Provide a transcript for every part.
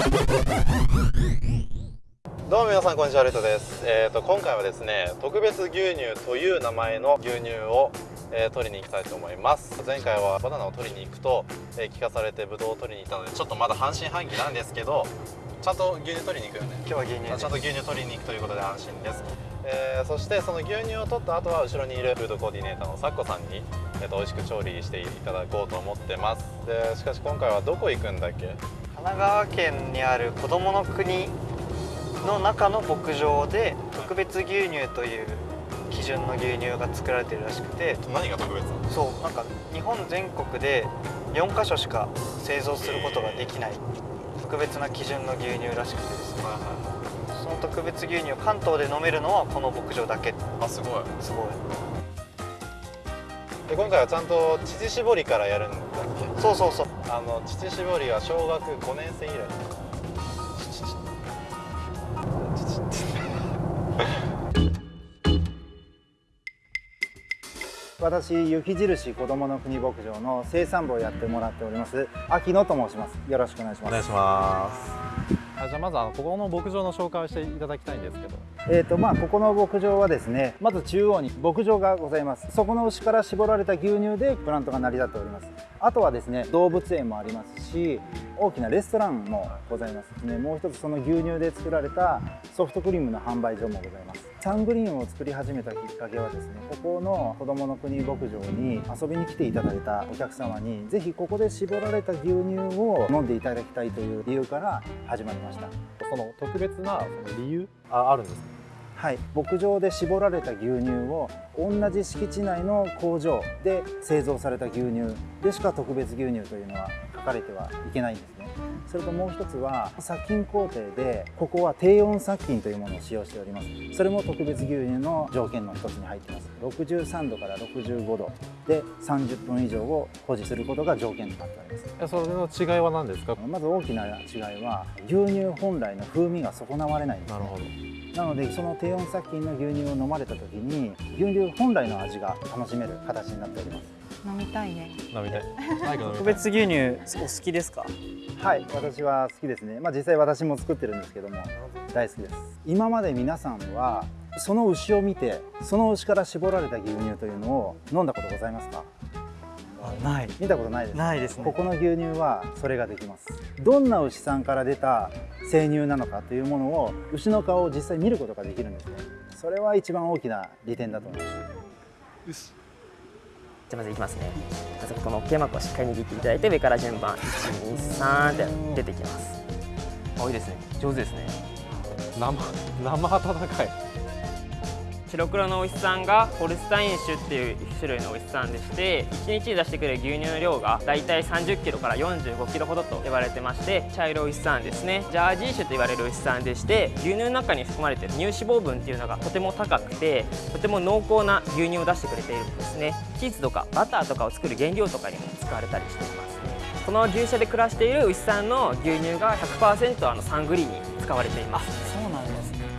どうも皆さんこんにちはレトです、えーと、今回はですね特別牛乳という名前の牛乳を、えー、取りに行きたいと思います。前回はバナナを取りに行くと、えー、聞かされてブドウを取りに行ったのでちょっとまだ半信半疑なんですけどちゃんと牛乳取りに行くよね。今日は牛乳ちゃんと牛乳取りに行くということで安心です、えー、そしてその牛乳を取った後は後ろにいるフードコーディネーターのサッコさんに、えー、と美味しく調理していただこうと思ってます。でしかし今回はどこ行くんだっけ？神奈川県にあるこどもの国の中の牧場で特別牛乳という基準の牛乳が作られてるらしくて何が特別なの？そうなんか日本全国で4か所しか製造することができない特別な基準の牛乳らしくてですね、その特別牛乳を関東で飲めるのはこの牧場だけ。あすごい。すごい。で今回はちゃんと乳搾りからやるんでそうそうそう。あの乳搾りは小学5年生以来。私雪印子どもの国牧場の生産部をやってもらっております秋野と申しますよろしくお願いしますお願いしますあじゃあまずあのここの牧場の紹介をしていただきたいんですけどえーとまあ、ここの牧場はですねまず中央に牧場がございますそこの牛から絞られた牛乳でプラントが成り立っておりますあとはですね動物園もありますし大きなレストランもございます。ねもう一つその牛乳で作られたソフトクリームの販売所もございます。サングリーンを作り始めたきっかけはですねここの子どもの国牧場に遊びに来ていただいたお客様に是非ここで絞られた牛乳を飲んでいただきたいという理由から始まりました。その特別なその理由ああるんですか？はい、牧場で絞られた牛乳を同じ敷地内の工場で製造された牛乳でしか特別牛乳というのは書かれてはいけないんですね。それともう一つは殺菌工程でここは低温殺菌というものを使用しております。それも特別牛乳の条件の一つに入ってます。63度から65度で30分以上を保持することが条件となっております。それの違いは何ですか？まず大きな違いは牛乳本来の風味が損なわれないんです、ね、なるほど。なのでその低温殺菌の牛乳を飲まれた時に牛乳本来の味が楽しめる形になっております。飲みたいね。飲みたい。特別牛乳お好きですか？はい私は好きですね。まあ実際私も作ってるんですけども大好きです。今まで皆さんはその牛を見てその牛から絞られた牛乳というのを飲んだことございますか？ない。見たことないです。ないですね。ここの牛乳はそれができます。どんな牛さんから出た生乳なのかというものを牛の顔を実際見ることができるんですね。それは一番大きな利点だと思います。よしじゃまずいきますね。まずこの OK マークをしっかり握っていただいて上から順番。123って出てきます。あいいですね。上手ですね。生生温かい。白黒のお牛さんがホルスタイン種っていう種類のお牛さんでして1日に出してくれる牛乳の量がだいたい3 0キロから4 5キロほどと言われてまして茶色い牛さんですね。ジャージー種と言われるお牛さんでして牛乳の中に含まれている乳脂肪分っていうのがとても高くてとても濃厚な牛乳を出してくれているんですね。チーズとかバターとかを作る原料とかにも使われたりしています。この牛舎で暮らしている牛さんの牛乳が100%あのサングリーに使われています。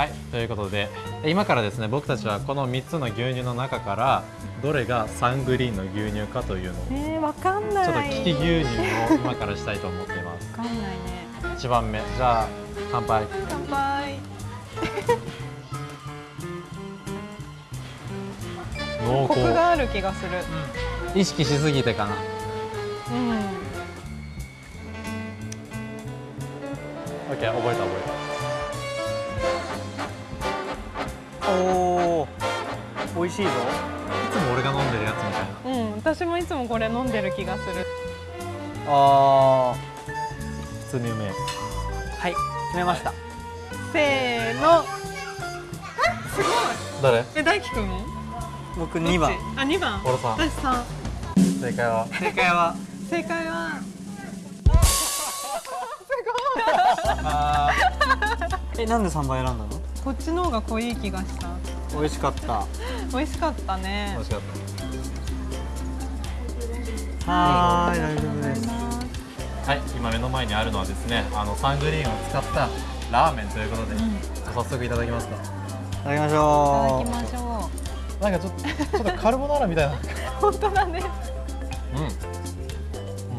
はいということで今からですね僕たちはこの3つの牛乳の中からどれがサングリーンの牛乳かというのをえー、わかんない。ちょっと利き牛乳を 今からしたいと思っています。わかんないね。1番目じゃあ乾杯。乾杯。濃厚。コクがある気がする。意識しすぎてかな。うん、OK 覚えた覚え美味しいぞ。たいつも俺が飲んでるやつみたいな。うん、私もいつもこれ飲んでる気がする。あ普通にうめえ。はい決めました、せーの。誰？え大輝くん？も僕2番。あ二番。俺さん私三。正解は？正解は？正解は？えなんで3倍選んだの？こっちの方が濃い気がした美味しかった。美味しかったね。美味しかっはーい大丈夫です。たはい今目の前にあるのはですねあのサングリーンを使ったラーメンということで、早速いただきますか？いただきましいただょきましょなんかちょっとちょっとカルボナーラみたいな。う 本当だね。うん。う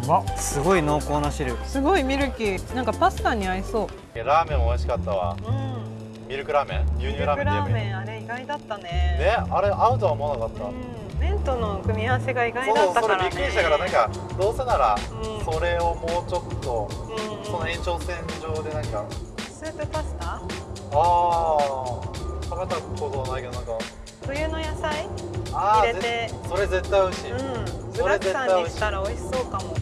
うまっ。すごい濃厚な汁。すごいミルキー。なんかパスタに合いそう。ラーメンも美味しかったわ。うんミルクラーメン牛ミルク乳ラーメンラーって言えメンあれ意外だったね。ねあれ合うとは思わなかった、うん。麺との組み合わせが意外そうだったからね。それびっくりしたからなんかどうせならうん。それをもうちょっとうんその延長線上でなんかスープパスタ？ああ食べたことないけどなんか。冬の野菜？入れて。ぜそれ絶対美味しい、うん。具それだくさんにしたら美味しそうかも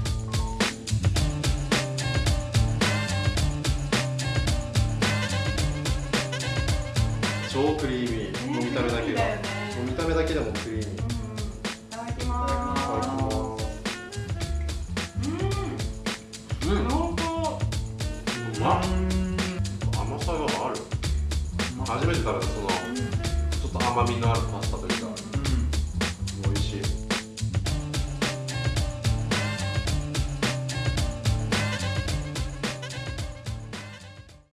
超クリーミー、もう見た目だけが、もう見た目だけでもクリーミー。いいただきます。うん。濃厚うまっ甘さがある。初めて食べたそのちょっと甘みのあるパスタと